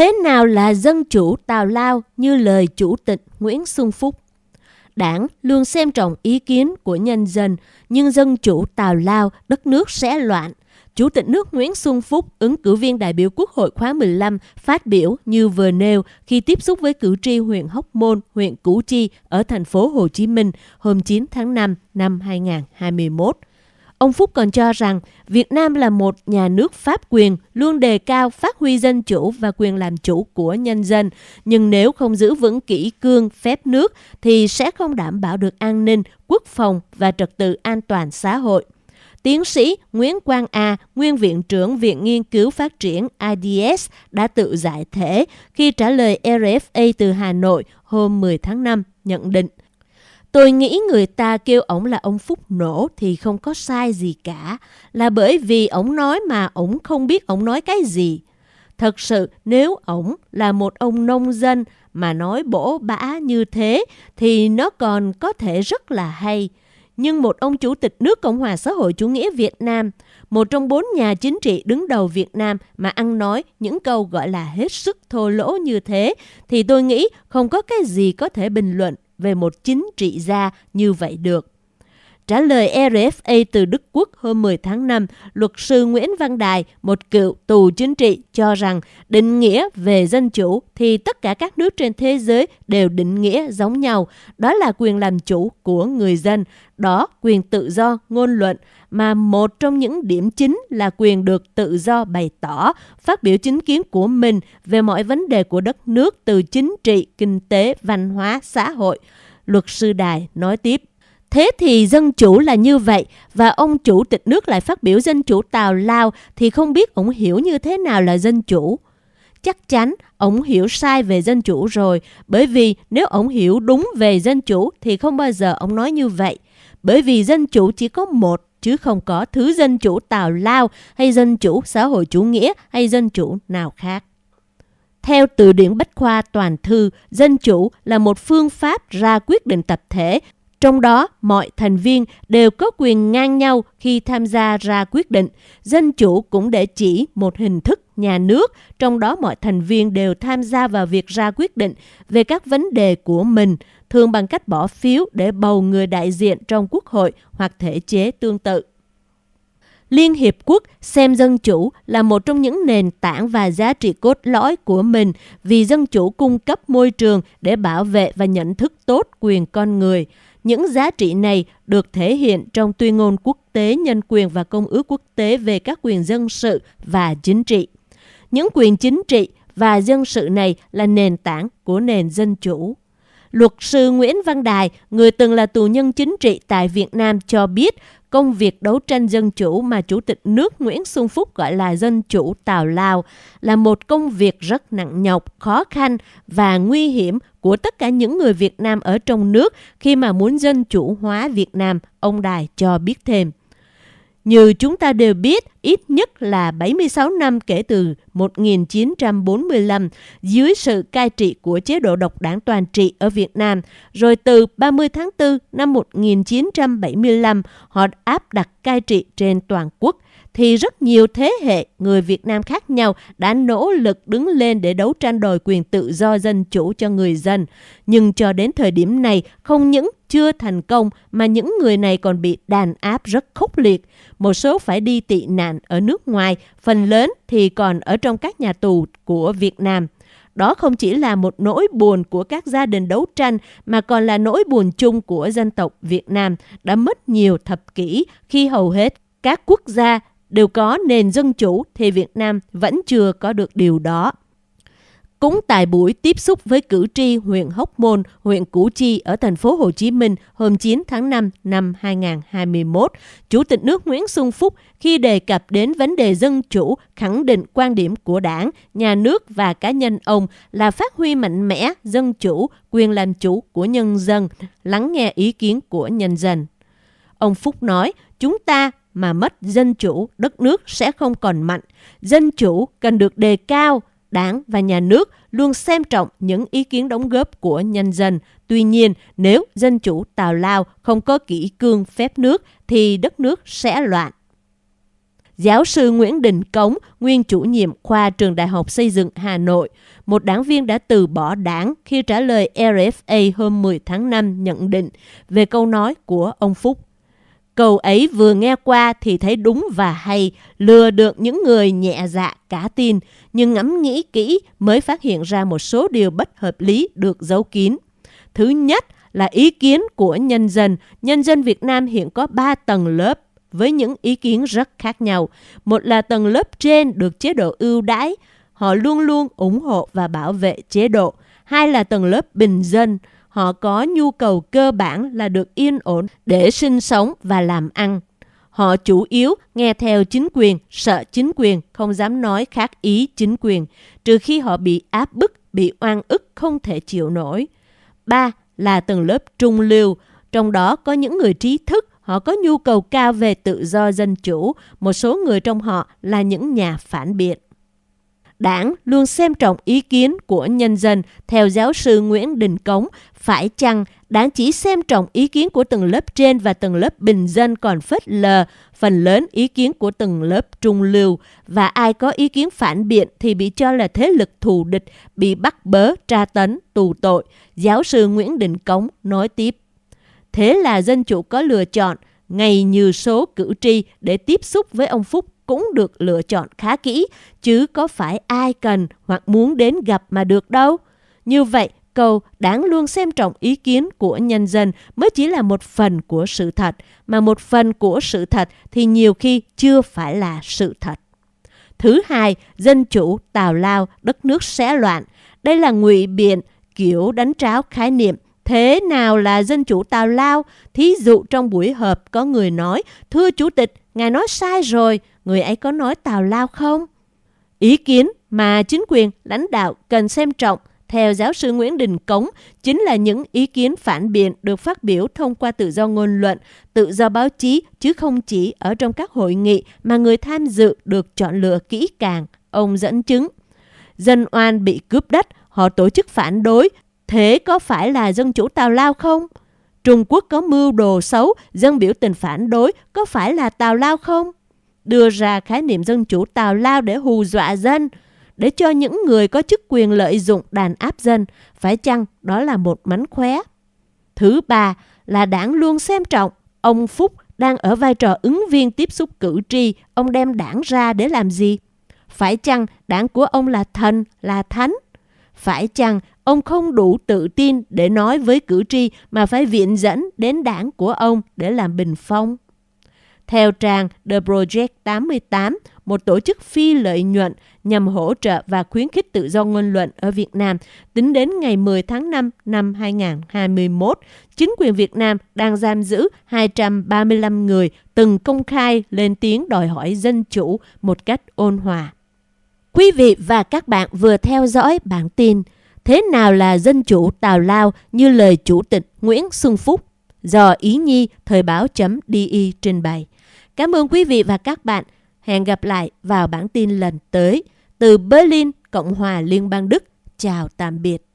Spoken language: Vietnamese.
Thế nào là dân chủ Tào Lao như lời Chủ tịch Nguyễn Xuân Phúc? Đảng luôn xem trọng ý kiến của nhân dân, nhưng dân chủ Tào Lao, đất nước sẽ loạn. Chủ tịch nước Nguyễn Xuân Phúc, ứng cử viên đại biểu Quốc hội khóa 15, phát biểu như vừa nêu khi tiếp xúc với cử tri huyện Hóc Môn, huyện Củ Chi ở thành phố Hồ Chí Minh hôm 9 tháng 5 năm 2021. Ông Phúc còn cho rằng Việt Nam là một nhà nước pháp quyền, luôn đề cao phát huy dân chủ và quyền làm chủ của nhân dân. Nhưng nếu không giữ vững kỹ cương phép nước thì sẽ không đảm bảo được an ninh, quốc phòng và trật tự an toàn xã hội. Tiến sĩ Nguyễn Quang A, Nguyên Viện trưởng Viện Nghiên cứu Phát triển IDS đã tự giải thể khi trả lời RFA từ Hà Nội hôm 10 tháng 5 nhận định Tôi nghĩ người ta kêu ổng là ông Phúc nổ thì không có sai gì cả, là bởi vì ổng nói mà ổng không biết ổng nói cái gì. Thật sự nếu ổng là một ông nông dân mà nói bổ bã như thế thì nó còn có thể rất là hay. Nhưng một ông chủ tịch nước Cộng hòa xã hội chủ nghĩa Việt Nam, một trong bốn nhà chính trị đứng đầu Việt Nam mà ăn nói những câu gọi là hết sức thô lỗ như thế, thì tôi nghĩ không có cái gì có thể bình luận về một chính trị gia như vậy được. Trả lời RFA từ Đức Quốc hôm 10 tháng 5, luật sư Nguyễn Văn Đài, một cựu tù chính trị, cho rằng định nghĩa về dân chủ thì tất cả các nước trên thế giới đều định nghĩa giống nhau. Đó là quyền làm chủ của người dân, đó quyền tự do ngôn luận, mà một trong những điểm chính là quyền được tự do bày tỏ, phát biểu chính kiến của mình về mọi vấn đề của đất nước từ chính trị, kinh tế, văn hóa, xã hội. Luật sư Đài nói tiếp. Thế thì dân chủ là như vậy và ông chủ tịch nước lại phát biểu dân chủ Tào Lao thì không biết ông hiểu như thế nào là dân chủ. Chắc chắn ông hiểu sai về dân chủ rồi bởi vì nếu ông hiểu đúng về dân chủ thì không bao giờ ông nói như vậy. Bởi vì dân chủ chỉ có một chứ không có thứ dân chủ Tào Lao hay dân chủ xã hội chủ nghĩa hay dân chủ nào khác. Theo từ điển Bách Khoa Toàn Thư, dân chủ là một phương pháp ra quyết định tập thể trong đó, mọi thành viên đều có quyền ngang nhau khi tham gia ra quyết định. Dân chủ cũng để chỉ một hình thức nhà nước, trong đó mọi thành viên đều tham gia vào việc ra quyết định về các vấn đề của mình, thường bằng cách bỏ phiếu để bầu người đại diện trong quốc hội hoặc thể chế tương tự. Liên Hiệp Quốc xem dân chủ là một trong những nền tảng và giá trị cốt lõi của mình vì dân chủ cung cấp môi trường để bảo vệ và nhận thức tốt quyền con người. Những giá trị này được thể hiện trong tuyên ngôn quốc tế nhân quyền và công ước quốc tế về các quyền dân sự và chính trị. Những quyền chính trị và dân sự này là nền tảng của nền dân chủ. Luật sư Nguyễn Văn Đài, người từng là tù nhân chính trị tại Việt Nam cho biết công việc đấu tranh dân chủ mà Chủ tịch nước Nguyễn Xuân Phúc gọi là dân chủ Tào Lao là một công việc rất nặng nhọc, khó khăn và nguy hiểm của tất cả những người Việt Nam ở trong nước khi mà muốn dân chủ hóa Việt Nam, ông Đài cho biết thêm. Như chúng ta đều biết, ít nhất là 76 năm kể từ 1945 dưới sự cai trị của chế độ độc đảng toàn trị ở Việt Nam, rồi từ 30 tháng 4 năm 1975 họ áp đặt cai trị trên toàn quốc thì rất nhiều thế hệ người Việt Nam khác nhau đã nỗ lực đứng lên để đấu tranh đòi quyền tự do dân chủ cho người dân. Nhưng cho đến thời điểm này, không những chưa thành công mà những người này còn bị đàn áp rất khốc liệt. Một số phải đi tị nạn ở nước ngoài, phần lớn thì còn ở trong các nhà tù của Việt Nam. Đó không chỉ là một nỗi buồn của các gia đình đấu tranh mà còn là nỗi buồn chung của dân tộc Việt Nam đã mất nhiều thập kỷ khi hầu hết các quốc gia đều có nền dân chủ thì Việt Nam vẫn chưa có được điều đó. Cũng tại buổi tiếp xúc với cử tri huyện Hóc Môn, huyện Củ Chi ở thành phố Hồ Chí Minh hôm 9 tháng 5 năm 2021, Chủ tịch nước Nguyễn Xuân Phúc khi đề cập đến vấn đề dân chủ khẳng định quan điểm của đảng, nhà nước và cá nhân ông là phát huy mạnh mẽ dân chủ, quyền làm chủ của nhân dân, lắng nghe ý kiến của nhân dân. Ông Phúc nói, chúng ta mà mất dân chủ, đất nước sẽ không còn mạnh. Dân chủ cần được đề cao, đảng và nhà nước luôn xem trọng những ý kiến đóng góp của nhân dân. Tuy nhiên, nếu dân chủ Tào Lao không có kỹ cương phép nước thì đất nước sẽ loạn. Giáo sư Nguyễn Đình Cống, nguyên chủ nhiệm khoa trường Đại học Xây dựng Hà Nội, một đảng viên đã từ bỏ đảng khi trả lời RFA hôm 10 tháng 5 nhận định về câu nói của ông Phúc. Câu ấy vừa nghe qua thì thấy đúng và hay, lừa được những người nhẹ dạ cả tin, nhưng ngẫm nghĩ kỹ mới phát hiện ra một số điều bất hợp lý được giấu kín. Thứ nhất là ý kiến của nhân dân. Nhân dân Việt Nam hiện có 3 tầng lớp với những ý kiến rất khác nhau. Một là tầng lớp trên được chế độ ưu đãi, họ luôn luôn ủng hộ và bảo vệ chế độ. Hai là tầng lớp bình dân, họ có nhu cầu cơ bản là được yên ổn để sinh sống và làm ăn. Họ chủ yếu nghe theo chính quyền, sợ chính quyền, không dám nói khác ý chính quyền, trừ khi họ bị áp bức, bị oan ức không thể chịu nổi. Ba là tầng lớp trung lưu, trong đó có những người trí thức, họ có nhu cầu cao về tự do dân chủ, một số người trong họ là những nhà phản biện. Đảng luôn xem trọng ý kiến của nhân dân, theo giáo sư Nguyễn Đình Cống, phải chăng đảng chỉ xem trọng ý kiến của tầng lớp trên và tầng lớp bình dân còn phớt lờ phần lớn ý kiến của tầng lớp trung lưu và ai có ý kiến phản biện thì bị cho là thế lực thù địch, bị bắt bớ, tra tấn, tù tội. Giáo sư Nguyễn Đình Cống nói tiếp. Thế là dân chủ có lựa chọn, ngày như số cử tri để tiếp xúc với ông Phúc cũng được lựa chọn khá kỹ, chứ có phải ai cần hoặc muốn đến gặp mà được đâu. Như vậy, câu đáng luôn xem trọng ý kiến của nhân dân mới chỉ là một phần của sự thật, mà một phần của sự thật thì nhiều khi chưa phải là sự thật. Thứ hai, dân chủ, tào lao, đất nước sẽ loạn. Đây là ngụy biện, kiểu đánh tráo khái niệm. Thế nào là dân chủ tào lao? Thí dụ trong buổi họp có người nói, thưa chủ tịch, ngài nói sai rồi, người ấy có nói tào lao không? Ý kiến mà chính quyền, lãnh đạo cần xem trọng theo giáo sư Nguyễn Đình Cống, chính là những ý kiến phản biện được phát biểu thông qua tự do ngôn luận, tự do báo chí, chứ không chỉ ở trong các hội nghị mà người tham dự được chọn lựa kỹ càng. Ông dẫn chứng. Dân oan bị cướp đất, họ tổ chức phản đối, thế có phải là dân chủ tào lao không? Trung Quốc có mưu đồ xấu, dân biểu tình phản đối, có phải là tào lao không? Đưa ra khái niệm dân chủ tào lao để hù dọa dân, để cho những người có chức quyền lợi dụng đàn áp dân, phải chăng đó là một mánh khóe? Thứ ba là đảng luôn xem trọng ông Phúc đang ở vai trò ứng viên tiếp xúc cử tri, ông đem đảng ra để làm gì? Phải chăng đảng của ông là thần, là thánh? Phải chăng ông không đủ tự tin để nói với cử tri mà phải viện dẫn đến đảng của ông để làm bình phong? Theo trang The Project 88, một tổ chức phi lợi nhuận nhằm hỗ trợ và khuyến khích tự do ngôn luận ở Việt Nam, tính đến ngày 10 tháng 5 năm 2021, chính quyền Việt Nam đang giam giữ 235 người từng công khai lên tiếng đòi hỏi dân chủ một cách ôn hòa. Quý vị và các bạn vừa theo dõi bản tin Thế nào là dân chủ tào lao như lời Chủ tịch Nguyễn Xuân Phúc do Ý Nhi Thời báo.di trình bày. Cảm ơn quý vị và các bạn. Hẹn gặp lại vào bản tin lần tới. Từ Berlin, Cộng hòa Liên bang Đức. Chào tạm biệt.